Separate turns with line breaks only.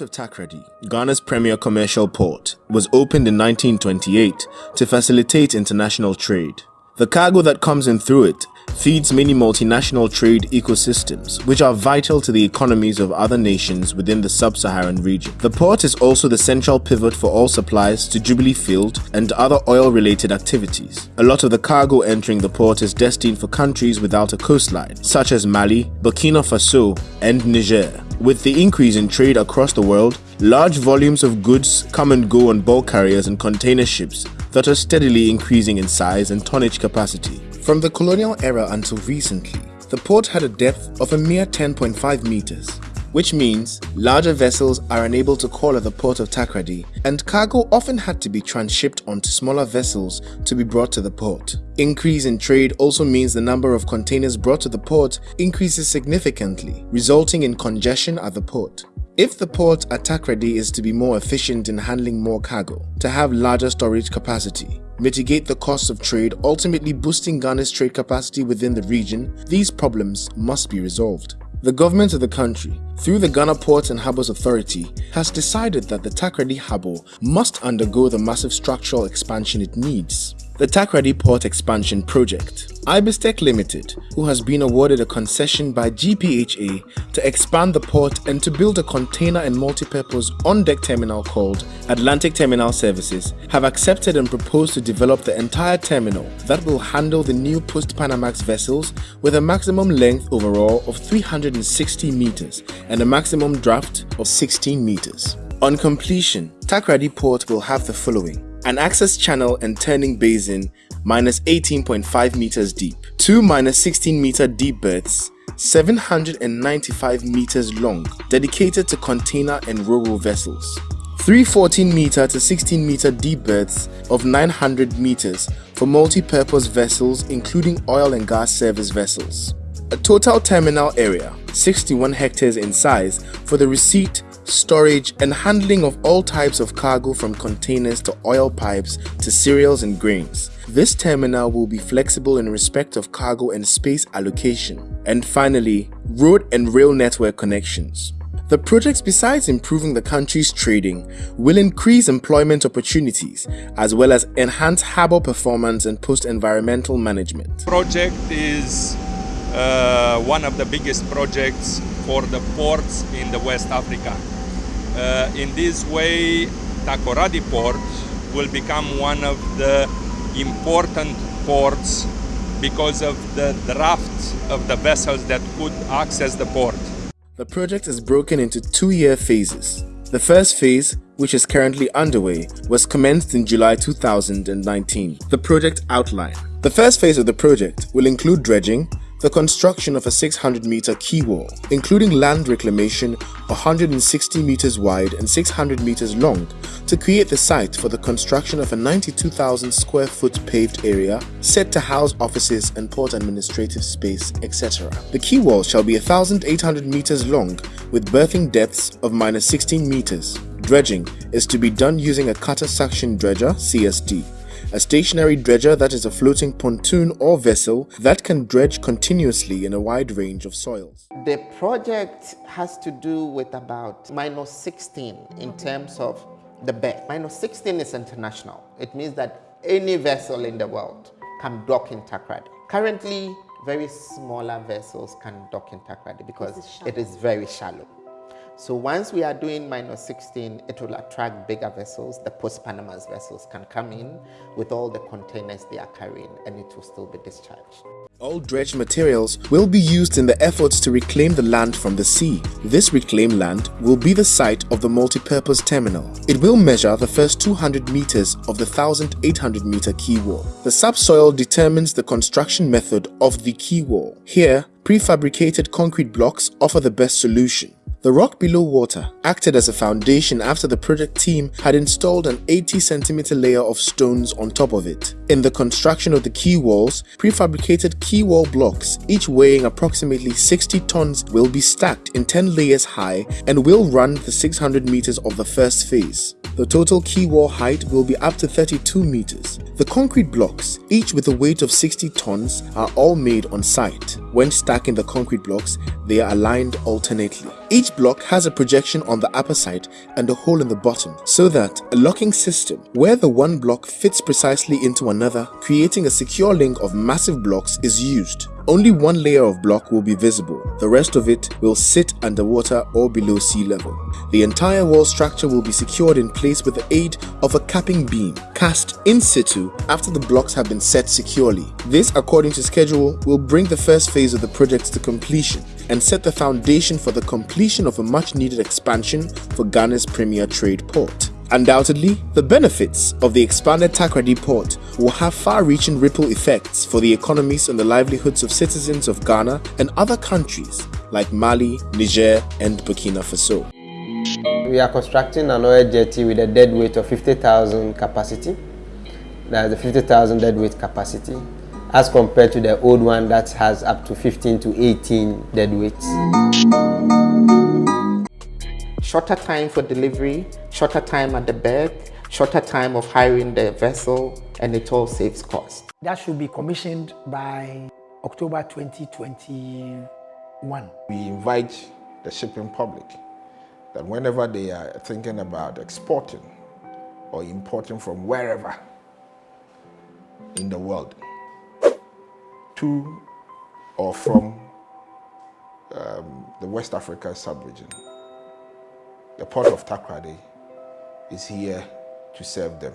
Of Takoradi, Ghana's premier commercial port, was opened in 1928 to facilitate international trade. The cargo that comes in through it feeds many multinational trade ecosystems, which are vital to the economies of other nations within the sub-Saharan region. The port is also the central pivot for all supplies to Jubilee Field and other oil-related activities. A lot of the cargo entering the port is destined for countries without a coastline, such as Mali, Burkina Faso, and Niger. With the increase in trade across the world, large volumes of goods come and go on bulk carriers and container ships that are steadily increasing in size and tonnage capacity. From the colonial era until recently, the port had a depth of a mere 10.5 meters, which means larger vessels are unable to call at the port of Takoradi and cargo often had to be transshipped onto smaller vessels to be brought to the port. Increase in trade also means the number of containers brought to the port increases significantly, resulting in congestion at the port. If the port at Takoradi is to be more efficient in handling more cargo, to have larger storage capacity, mitigate the costs of trade, ultimately boosting Ghana's trade capacity within the region, these problems must be resolved. The government of the country, through the Ghana Ports and Harbours Authority, has decided that the Takoradi Harbour must undergo the massive structural expansion it needs the Takoradi Port Expansion Project. Ibis-Tec Limited, who has been awarded a concession by GPHA to expand the port and to build a container and multi-purpose on-deck terminal called Atlantic Terminal Services, have accepted and proposed to develop the entire terminal that will handle the new post-Panamax vessels with a maximum length overall of 360 meters and a maximum draft of 16 meters. On completion, Takoradi Port will have the following an access channel and turning basin minus 18.5 meters deep, two minus 16 meter deep berths, 795 meters long, dedicated to container and ro-ro vessels, three 14 meter to 16 meter deep berths of 900 meters for multi-purpose vessels including oil and gas service vessels. A total terminal area, 61 hectares in size for the receipt, storage and handling of all types of cargo from containers to oil pipes to cereals and grains. This terminal will be flexible in respect of cargo and space allocation. And finally, road and rail network connections. The projects besides improving the country's trading will increase employment opportunities as well as enhance harbour performance and post-environmental management.
Project is uh, one of the biggest projects for the ports in the West Africa. Uh, in this way, Takoradi port will become one of the important ports because of the draft of the vessels that could access the port.
The project is broken into two-year phases. The first phase, which is currently underway, was commenced in July 2019. The project outline. The first phase of the project will include dredging, the construction of a 600 meter quay wall, including land reclamation 160 meters wide and 600 meters long to create the site for the construction of a 92,000 square foot paved area set to house offices and port administrative space, etc. The quay wall shall be 1,800 meters long with berthing depths of minus 16 meters. Dredging is to be done using a cutter suction dredger CSD a stationary dredger that is a floating pontoon or vessel that can dredge continuously in a wide range of soils.
The project has to do with about minus 16 in terms of the berth. Minus 16 is international. It means that any vessel in the world can dock in Takoradi. Currently, very smaller vessels can dock in Takoradi because it is very shallow. So once we are doing minus 16, it will attract bigger vessels. The post-Panamax vessels can come in with all the containers they are carrying and it will still be discharged.
All dredged materials will be used in the efforts to reclaim the land from the sea. This reclaimed land will be the site of the multi-purpose terminal. It will measure the first 200 meters of the 1,800 meter quay wall. The subsoil determines the construction method of the quay wall. Here, prefabricated concrete blocks offer the best solution. The rock below water acted as a foundation after the project team had installed an 80 centimeter layer of stones on top of it. In the construction of the quay walls, prefabricated quay wall blocks, each weighing approximately 60 tons, will be stacked in 10 layers high and will run the 600 meters of the first phase. The total quay wall height will be up to 32 meters. The concrete blocks, each with a weight of 60 tons, are all made on site. When stacking the concrete blocks, they are aligned alternately. Each block has a projection on the upper side and a hole in the bottom, so that a locking system where the one block fits precisely into another, creating a secure link of massive blocks is used. Only one layer of block will be visible, the rest of it will sit underwater or below sea level. The entire wall structure will be secured in place with the aid of a capping beam, cast in situ after the blocks have been set securely. This, according to schedule, will bring the first phase of the project to completion and set the foundation for the completion of a much needed expansion for Ghana's premier trade port. Undoubtedly, the benefits of the expanded Takoradi port will have far-reaching ripple effects for the economies and the livelihoods of citizens of Ghana and other countries like Mali, Niger and Burkina Faso.
We are constructing an oil jetty with a dead weight of 50,000 capacity. That's the 50,000 dead weight capacity as compared to the old one that has up to 15 to 18 dead weights
shorter time for delivery, shorter time at the berth, shorter time of hiring the vessel, and it all saves cost.
That should be commissioned by October 2021.
We invite the shipping public that whenever they are thinking about exporting or importing from wherever in the world to or from um, the West Africa sub-region, the port of Takoradi is here to serve them.